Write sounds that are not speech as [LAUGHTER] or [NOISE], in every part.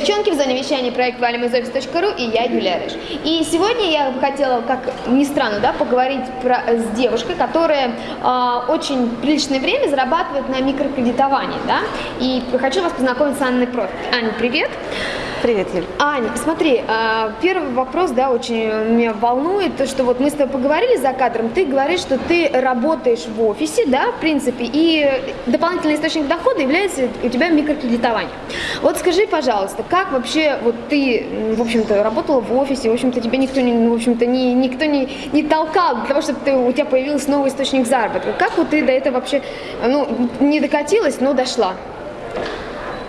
вещание проект valimizoffice.ru и я, Юлия Рыж. И сегодня я бы хотела, как ни странно, да, поговорить про, с девушкой, которая э, очень приличное время зарабатывает на микрокредитовании, да, и хочу вас познакомить с Анной Профит. Аня, привет! Привет, Юль. Аня, смотри, а, первый вопрос, да, очень меня волнует, то, что вот мы с тобой поговорили за кадром, ты говоришь, что ты работаешь в офисе, да, в принципе, и дополнительный источник дохода является у тебя микрокредитование. Вот скажи, пожалуйста, как вообще вот ты, в общем-то, работала в офисе, в общем-то, тебя никто не, в общем-то, не, никто не, не толкал для того, чтобы ты, у тебя появился новый источник заработка. Как вот ты до этого вообще, ну, не докатилась, но дошла?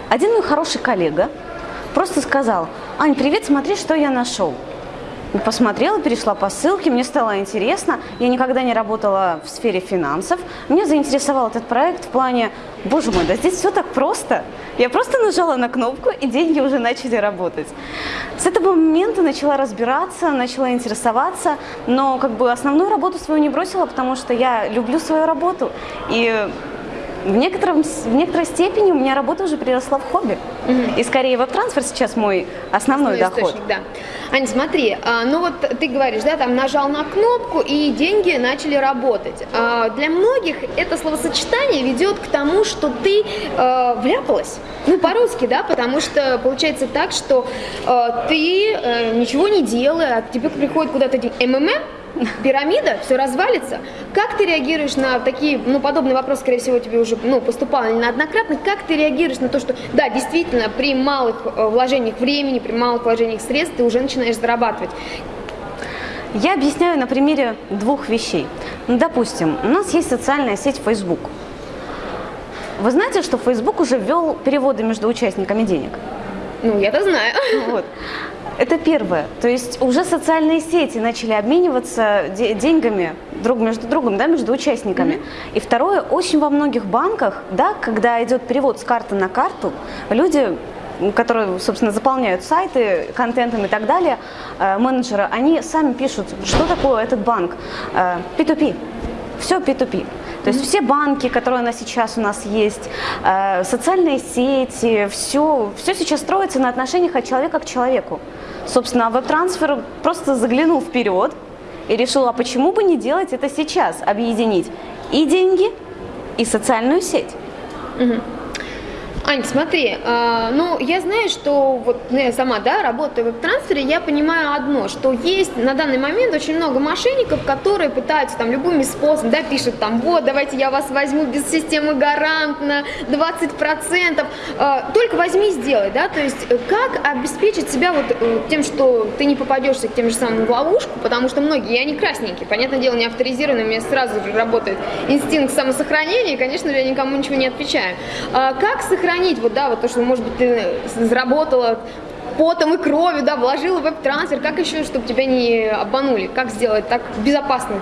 Один мой хороший коллега Просто сказал, Ань, привет, смотри, что я нашел. Посмотрела, перешла по ссылке, мне стало интересно. Я никогда не работала в сфере финансов. Меня заинтересовал этот проект в плане, боже мой, да здесь все так просто. Я просто нажала на кнопку, и деньги уже начали работать. С этого момента начала разбираться, начала интересоваться, но как бы основную работу свою не бросила, потому что я люблю свою работу. И в, некотором, в некоторой степени у меня работа уже переросла в хобби. Угу. И скорее веб-трансфер сейчас мой основной, основной доход. да. Ань, смотри, а, ну вот ты говоришь, да, там нажал на кнопку и деньги начали работать. А, для многих это словосочетание ведет к тому, что ты а, вляпалась. Ну, по-русски, да, потому что получается так, что а, ты а, ничего не делая, а тебе приходит куда-то МММ, пирамида, все развалится. Как ты реагируешь на такие, ну, подобный вопрос, скорее всего, тебе уже, ну, поступал неоднократно. Как ты реагируешь на то, что, да, действительно, при малых э, вложениях времени, при малых вложениях средств ты уже начинаешь зарабатывать? Я объясняю на примере двух вещей. Ну, допустим, у нас есть социальная сеть Facebook. Вы знаете, что Facebook уже ввел переводы между участниками денег? Ну, я-то знаю. Вот. Это первое. То есть уже социальные сети начали обмениваться деньгами друг между другом, да, между участниками. Mm -hmm. И второе, очень во многих банках, да, когда идет перевод с карты на карту, люди которые, собственно, заполняют сайты контентом и так далее, э, менеджеры, они сами пишут, что такое этот банк. P2P. Э, Все P2P. То есть все банки, которые у нас сейчас у нас есть, э, социальные сети, все, все сейчас строится на отношениях от человека к человеку. Собственно, веб-трансфер просто заглянул вперед и решил, а почему бы не делать это сейчас, объединить и деньги, и социальную сеть. Угу. Ань, смотри, э, ну я знаю, что вот ну, я сама, да, работаю в веб-трансфере, я понимаю одно, что есть на данный момент очень много мошенников, которые пытаются там любыми способами, да, пишут там, вот, давайте я вас возьму без системы гарант на 20%, э, только возьми и сделай, да, то есть э, как обеспечить себя вот э, тем, что ты не попадешься к тем же самым в ловушку, потому что многие, я не красненький, понятное дело, не авторизированный, у меня сразу же работает инстинкт самосохранения, и, конечно же, я никому ничего не отвечаю. Э, как сохранить сохранить вот, да, вот то, что, может быть, ты заработала потом и кровью, да, вложила веб-трансфер, как еще, чтобы тебя не обманули, как сделать так безопасно?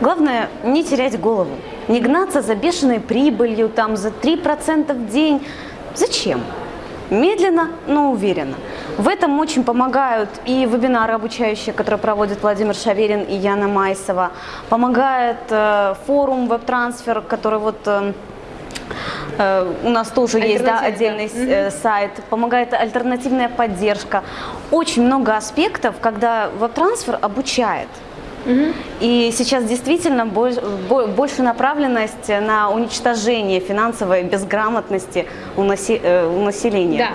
Главное, не терять голову, не гнаться за бешеной прибылью, там, за 3% в день. Зачем? Медленно, но уверенно. В этом очень помогают и вебинары обучающие, которые проводят Владимир Шаверин и Яна Майсова. Помогает э, форум веб-трансфер, который вот... Э, у нас тоже есть да, отдельный да. Э, сайт, помогает альтернативная поддержка. Очень много аспектов, когда веб-трансфер обучает. И сейчас действительно больше направленность на уничтожение финансовой безграмотности у, э, населения. Да.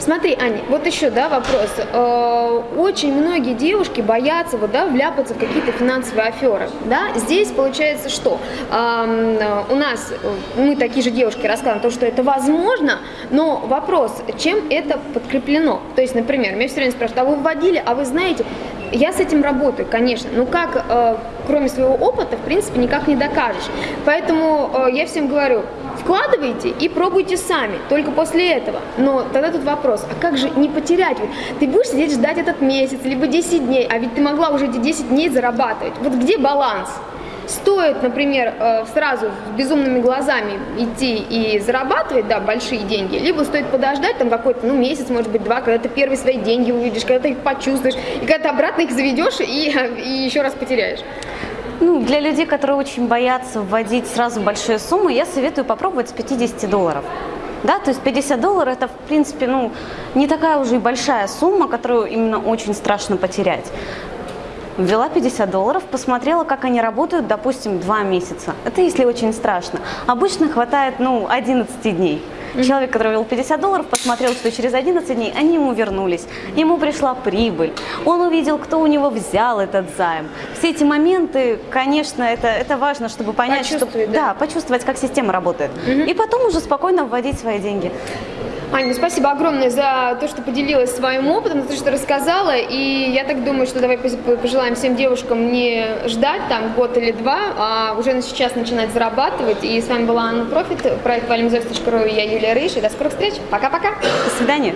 Смотри, Аня, вот еще, да, вопрос. Э, очень многие девушки боятся, вот, да, вляпаться в какие-то финансовые аферы, да. Здесь получается что? У нас, э, мы такие же девушки рассказываем то, что это возможно, но вопрос, чем это подкреплено? То есть, например, меня все время спрашивают, а вы вводили, а вы знаете, я с этим работаю, конечно, но как, э, кроме своего опыта, в принципе, никак не докажешь. Поэтому я всем говорю, вкладывайте и пробуйте сами, только после этого. Но тогда тут вопрос, а как же не потерять? Ты будешь сидеть ждать этот месяц, либо 10 дней, а ведь ты могла уже эти 10 дней зарабатывать. Вот где баланс? Стоит, например, э, сразу с безумными глазами идти и зарабатывать, да, большие деньги, либо стоит подождать там какой-то, ну, месяц, может быть, два, когда ты первые свои деньги увидишь, когда ты их почувствуешь, и когда ты обратно их заведешь и, [LAUGHS] и еще раз потеряешь. Ну, для людей, которые очень боятся вводить сразу большие суммы, я советую попробовать с 50 долларов. Да, то есть 50 долларов это, в принципе, ну, не такая уже и большая сумма, которую именно очень страшно потерять. Ввела 50 долларов, посмотрела, как они работают, допустим, 2 месяца. Это если очень страшно. Обычно хватает, ну, 11 дней. Человек, который ввел 50 долларов, посмотрел, что через 11 дней они ему вернулись. Ему пришла прибыль. Он увидел, кто у него взял этот займ. Все эти моменты, конечно, это, это важно, чтобы понять, что, да. да, почувствовать, как система работает. И потом уже спокойно вводить свои деньги. Аня, ну спасибо огромное за то, что поделилась своим опытом, за то, что рассказала. И я так думаю, что давай пожелаем всем девушкам не ждать там год или два, а уже сейчас начинать зарабатывать. И с вами была Анна Профит, проект и я Юлия Рыж. И до скорых встреч. Пока-пока. До свидания.